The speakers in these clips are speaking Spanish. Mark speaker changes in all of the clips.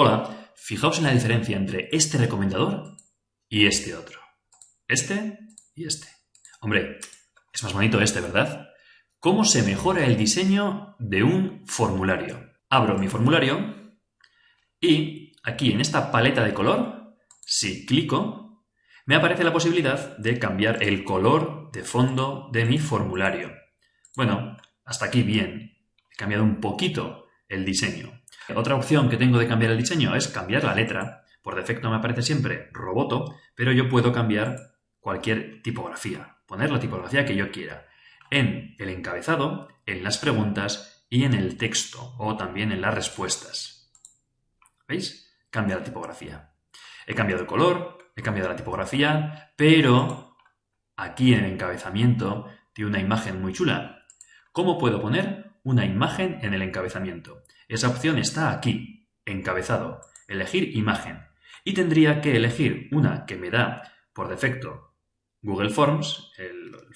Speaker 1: Hola, fijaos en la diferencia entre este recomendador y este otro. Este y este. Hombre, es más bonito este, ¿verdad? ¿Cómo se mejora el diseño de un formulario? Abro mi formulario y aquí en esta paleta de color, si clico, me aparece la posibilidad de cambiar el color de fondo de mi formulario. Bueno, hasta aquí bien. He cambiado un poquito el diseño. Otra opción que tengo de cambiar el diseño es cambiar la letra. Por defecto me aparece siempre Roboto, pero yo puedo cambiar cualquier tipografía, poner la tipografía que yo quiera. En el encabezado, en las preguntas y en el texto, o también en las respuestas. ¿Veis? Cambia la tipografía. He cambiado el color, he cambiado la tipografía, pero aquí en el encabezamiento tiene una imagen muy chula. ¿Cómo puedo poner una imagen en el encabezamiento? Esa opción está aquí, encabezado, elegir imagen. Y tendría que elegir una que me da por defecto Google Forms,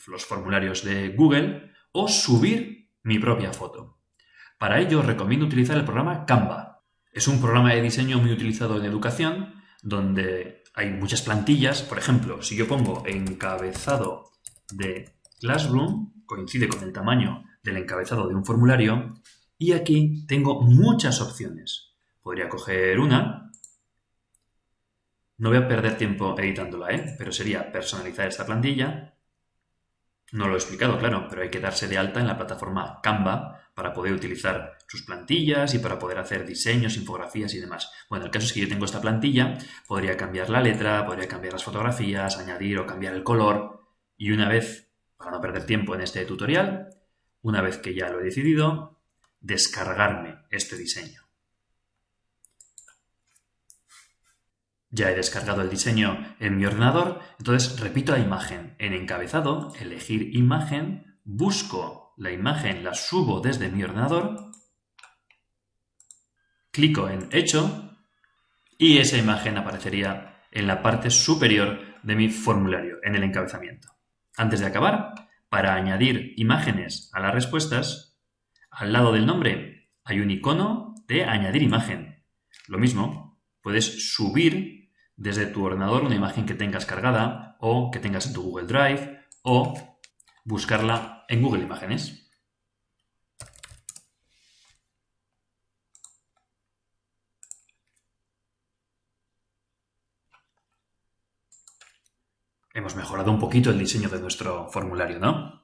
Speaker 1: los formularios de Google, o subir mi propia foto. Para ello recomiendo utilizar el programa Canva. Es un programa de diseño muy utilizado en educación, donde hay muchas plantillas. Por ejemplo, si yo pongo encabezado de Classroom, coincide con el tamaño del encabezado de un formulario, y aquí tengo muchas opciones. Podría coger una. No voy a perder tiempo editándola, ¿eh? pero sería personalizar esta plantilla. No lo he explicado, claro, pero hay que darse de alta en la plataforma Canva para poder utilizar sus plantillas y para poder hacer diseños, infografías y demás. Bueno, el caso es que yo tengo esta plantilla, podría cambiar la letra, podría cambiar las fotografías, añadir o cambiar el color y una vez, para no perder tiempo en este tutorial, una vez que ya lo he decidido, descargarme este diseño. Ya he descargado el diseño en mi ordenador, entonces repito la imagen. En encabezado, elegir imagen, busco la imagen, la subo desde mi ordenador, clico en hecho y esa imagen aparecería en la parte superior de mi formulario, en el encabezamiento. Antes de acabar, para añadir imágenes a las respuestas, al lado del nombre hay un icono de añadir imagen. Lo mismo, puedes subir desde tu ordenador una imagen que tengas cargada o que tengas en tu Google Drive o buscarla en Google Imágenes. Hemos mejorado un poquito el diseño de nuestro formulario, ¿no?